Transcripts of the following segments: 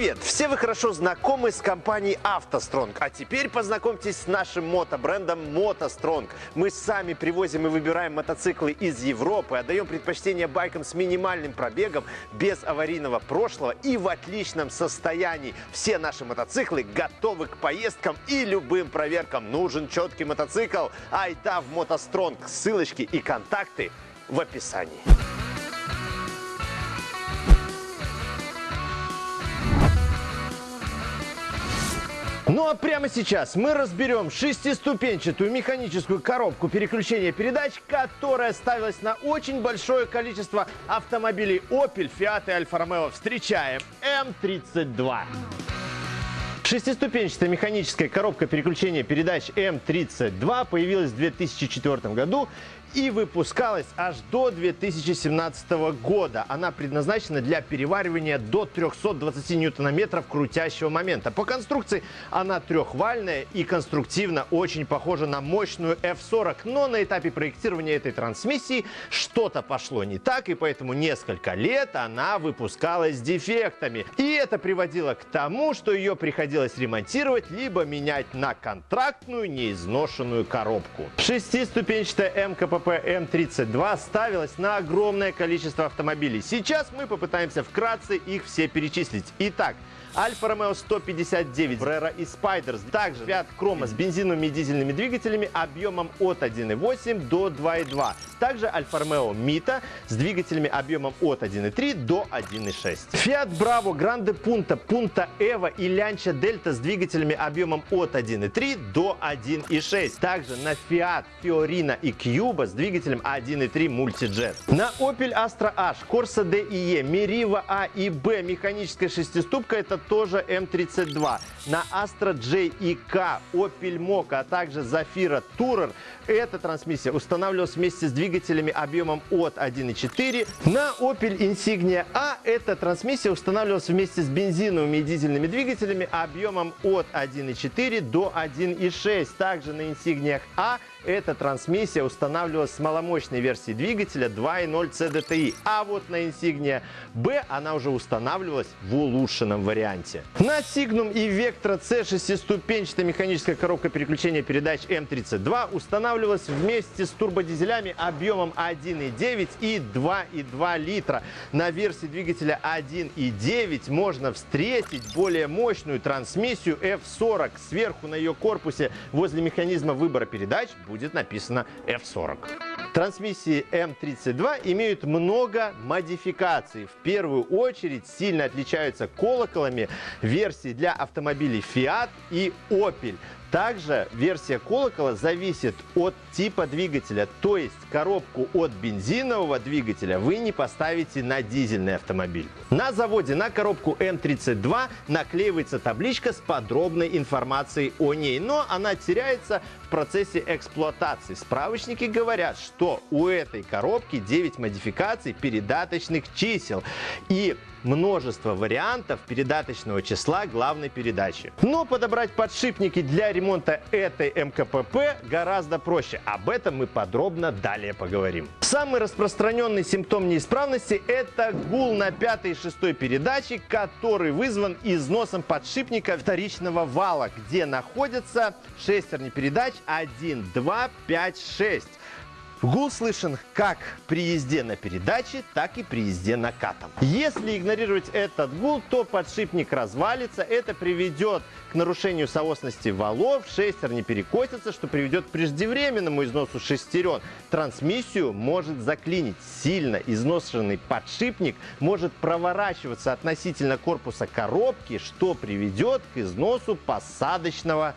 Привет! Все вы хорошо знакомы с компанией «АвтоСтронг», а теперь познакомьтесь с нашим мотобрендом «МотоСтронг». Мы сами привозим и выбираем мотоциклы из Европы, отдаем предпочтение байкам с минимальным пробегом, без аварийного прошлого и в отличном состоянии. Все наши мотоциклы готовы к поездкам и любым проверкам. Нужен четкий мотоцикл? Айда в «МотоСтронг». Ссылочки и контакты в описании. Ну а прямо сейчас мы разберем шестиступенчатую механическую коробку переключения передач, которая ставилась на очень большое количество автомобилей Opel, Fiat и Alfa Romeo. Встречаем М32. Шестиступенчатая механическая коробка переключения передач М32 появилась в 2004 году и выпускалась аж до 2017 года. Она предназначена для переваривания до 320 ньютонометров крутящего момента. По конструкции она трехвальная и конструктивно очень похожа на мощную F40. Но на этапе проектирования этой трансмиссии что-то пошло не так, и поэтому несколько лет она выпускалась с дефектами. И это приводило к тому, что ее приходилось ремонтировать, либо менять на контрактную неизношенную коробку. Шестиступенчатая МКПП КПП М32 ставилась на огромное количество автомобилей. Сейчас мы попытаемся вкратце их все перечислить. Итак, Альфа Ромео 159, Brera и Spiders. Также Fiat Chroma с бензиновыми и дизельными двигателями объемом от 1.8 до 2.2. Также Альфа Ромео Mita с двигателями объемом от 1.3 до 1.6. Fiat Bravo Grande Punta, Punta Evo и Lancia Delta с двигателями объемом от 1.3 до 1.6. Также на Fiat Fiorina и Cuba с двигателем 1.3 Multijet. На Opel Astra H, Corsa D и E, Meriva A и B механическая шестиступка это тоже М32. На Astra J и K, Opel Mokka, а также Zafira Tourer эта трансмиссия устанавливалась вместе с двигателями объемом от 1.4. На Opel Insignia A эта трансмиссия устанавливалась вместе с бензиновыми и дизельными двигателями объемом от 1.4 до 1.6. Также на Insignia A эта трансмиссия устанавливалась с маломощной версией двигателя 2.0 CDTI, а вот на Insignia B она уже устанавливалась в улучшенном варианте. На Signum и Vectra C шестиступенчатая механическая коробка переключения передач M32 устанавливалась вместе с турбодизелями объемом 1.9 и 2.2 литра. На версии двигателя 1.9 можно встретить более мощную трансмиссию F40. Сверху на ее корпусе возле механизма выбора передач будет написано F40. Трансмиссии М32 имеют много модификаций. В первую очередь сильно отличаются колоколами версии для автомобилей Fiat и Opel. Также версия колокола зависит от типа двигателя, то есть коробку от бензинового двигателя вы не поставите на дизельный автомобиль. На заводе на коробку М32 наклеивается табличка с подробной информацией о ней, но она теряется в процессе эксплуатации. Справочники говорят, что у этой коробки 9 модификаций передаточных чисел и множество вариантов передаточного числа главной передачи. Но подобрать подшипники для ремонта этой МКПП гораздо проще. Об этом мы подробно далее поговорим. Самый распространенный симптом неисправности – это гул на пятой и шестой передаче, который вызван износом подшипника вторичного вала, где находятся шестерни передач 1, 2, 5, 6. Гул слышен как при езде на передаче, так и при езде накатом. Если игнорировать этот гул, то подшипник развалится. Это приведет к нарушению соосности валов, шестерни перекосятся, что приведет к преждевременному износу шестерен. Трансмиссию может заклинить. Сильно изношенный подшипник может проворачиваться относительно корпуса коробки, что приведет к износу посадочного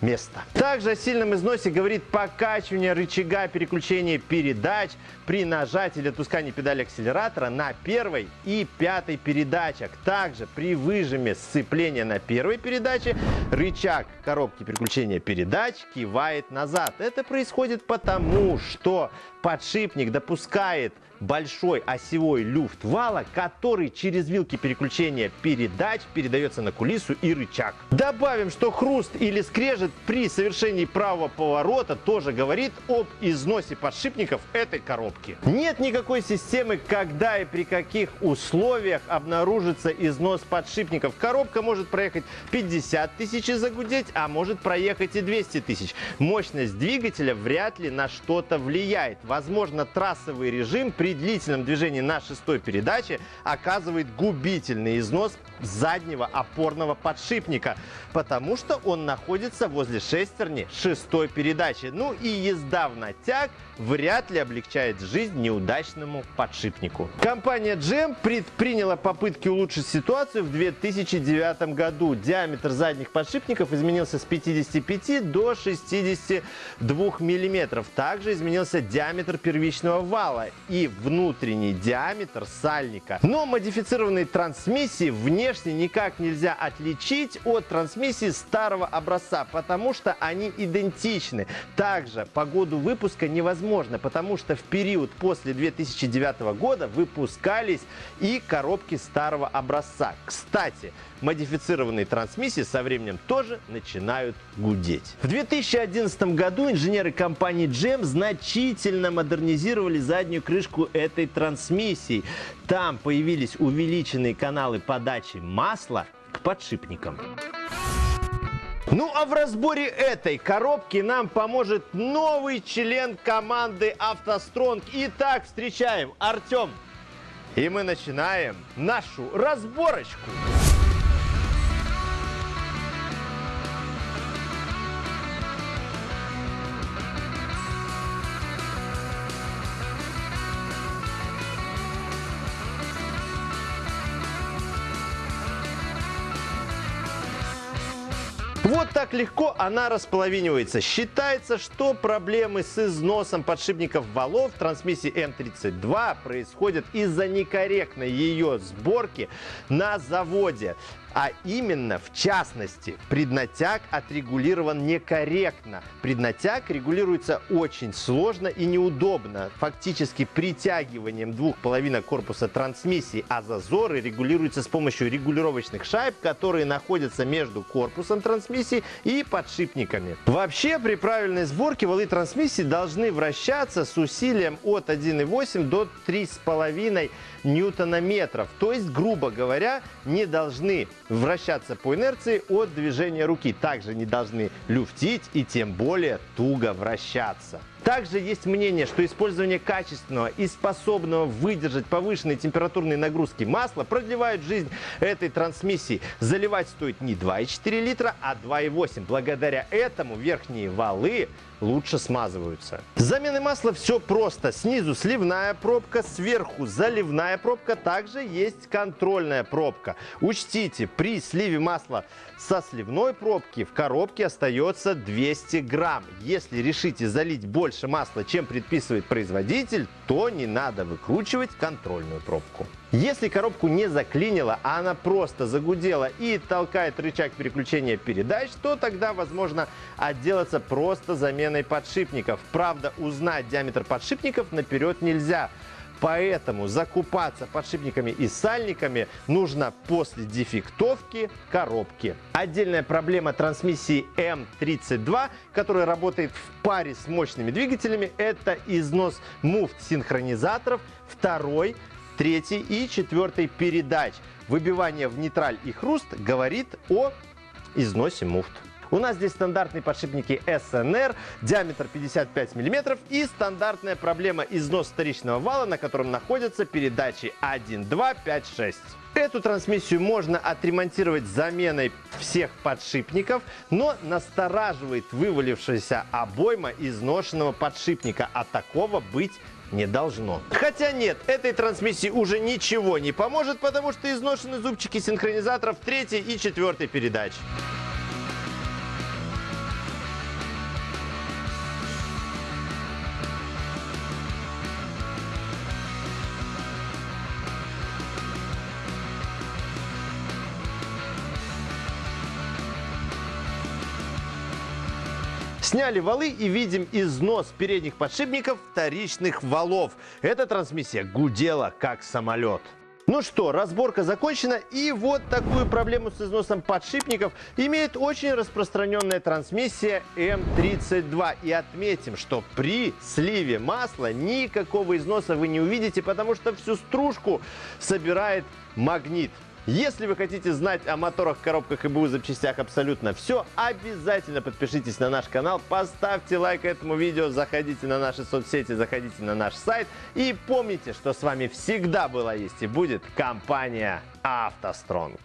места. Также о сильном износе говорит покачивание рычага переключения передач при нажатии или отпускании педали акселератора на первой и пятой передачах. Также при выжиме сцепления на первой передаче рычаг коробки переключения передач кивает назад. Это происходит потому, что подшипник допускает большой осевой люфт вала, который через вилки переключения передач передается на кулису и рычаг. Добавим, что хруст или скрежет при совершении правого поворота тоже говорит об износе подшипников этой коробки. Нет никакой системы, когда и при каких условиях обнаружится износ подшипников. Коробка может проехать 50 тысяч и загудеть, а может проехать и 200 тысяч. Мощность двигателя вряд ли на что-то влияет. Возможно, трассовый режим при при длительном движении на шестой передаче оказывает губительный износ заднего опорного подшипника, потому что он находится возле шестерни шестой передачи. Ну и езда в натяг вряд ли облегчает жизнь неудачному подшипнику. Компания GM предприняла попытки улучшить ситуацию в 2009 году. Диаметр задних подшипников изменился с 55 до 62 миллиметров. Также изменился диаметр первичного вала и внутренний диаметр сальника. Но модифицированные трансмиссии вне внешне никак нельзя отличить от трансмиссии старого образца, потому что они идентичны. Также по году выпуска невозможно, потому что в период после 2009 года выпускались и коробки старого образца. Кстати, модифицированные трансмиссии со временем тоже начинают гудеть. В 2011 году инженеры компании GM значительно модернизировали заднюю крышку этой трансмиссии. Там появились увеличенные каналы подачи масла к подшипникам. Ну а в разборе этой коробки нам поможет новый член команды «АвтоСтронг». Итак, встречаем Артем. И мы начинаем нашу разборочку. Вот так легко она располовинивается. Считается, что проблемы с износом подшипников валов трансмиссии М32 происходят из-за некорректной ее сборки на заводе. А именно, в частности, преднатяг отрегулирован некорректно. Преднатяг регулируется очень сложно и неудобно, фактически притягиванием двух половинок корпуса трансмиссии, а зазоры регулируются с помощью регулировочных шайб, которые находятся между корпусом трансмиссии и подшипниками. Вообще, при правильной сборке валы трансмиссии должны вращаться с усилием от 1,8 до 3,5 ньютонометров. То есть, грубо говоря, не должны вращаться по инерции от движения руки. Также не должны люфтить и тем более туго вращаться. Также есть мнение, что использование качественного и способного выдержать повышенные температурные нагрузки масла продлевает жизнь этой трансмиссии. Заливать стоит не 2,4 литра, а 2,8. Благодаря этому верхние валы лучше смазываются. С масла все просто. Снизу сливная пробка, сверху заливная пробка, также есть контрольная пробка. Учтите, при сливе масла со сливной пробки в коробке остается 200 грамм. Если решите залить больше масла, чем предписывает производитель, то не надо выкручивать контрольную пробку. Если коробку не заклинило, а она просто загудела и толкает рычаг переключения передач, то тогда возможно отделаться просто заменой подшипников. Правда, узнать диаметр подшипников наперед нельзя. Поэтому закупаться подшипниками и сальниками нужно после дефектовки коробки. Отдельная проблема трансмиссии М32, которая работает в паре с мощными двигателями, это износ муфт-синхронизаторов второй, третьей и четвертой передач. Выбивание в нейтраль и хруст говорит о износе муфт. У нас здесь стандартные подшипники SNR, диаметр 55 мм и стандартная проблема износ вторичного вала, на котором находятся передачи 1, 2, 5, 6. Эту трансмиссию можно отремонтировать заменой всех подшипников, но настораживает вывалившаяся обойма изношенного подшипника, а такого быть не должно. Хотя нет, этой трансмиссии уже ничего не поможет, потому что изношены зубчики синхронизаторов третьей и четвертой передач. Сняли валы и видим износ передних подшипников вторичных валов. Эта трансмиссия гудела как самолет. Ну что, разборка закончена, и вот такую проблему с износом подшипников имеет очень распространенная трансмиссия М32. И отметим, что при сливе масла никакого износа вы не увидите, потому что всю стружку собирает магнит. Если вы хотите знать о моторах, коробках и БУ запчастях абсолютно все, обязательно подпишитесь на наш канал, поставьте лайк этому видео, заходите на наши соцсети, заходите на наш сайт и помните, что с вами всегда была есть и будет компания «АвтоСтронг».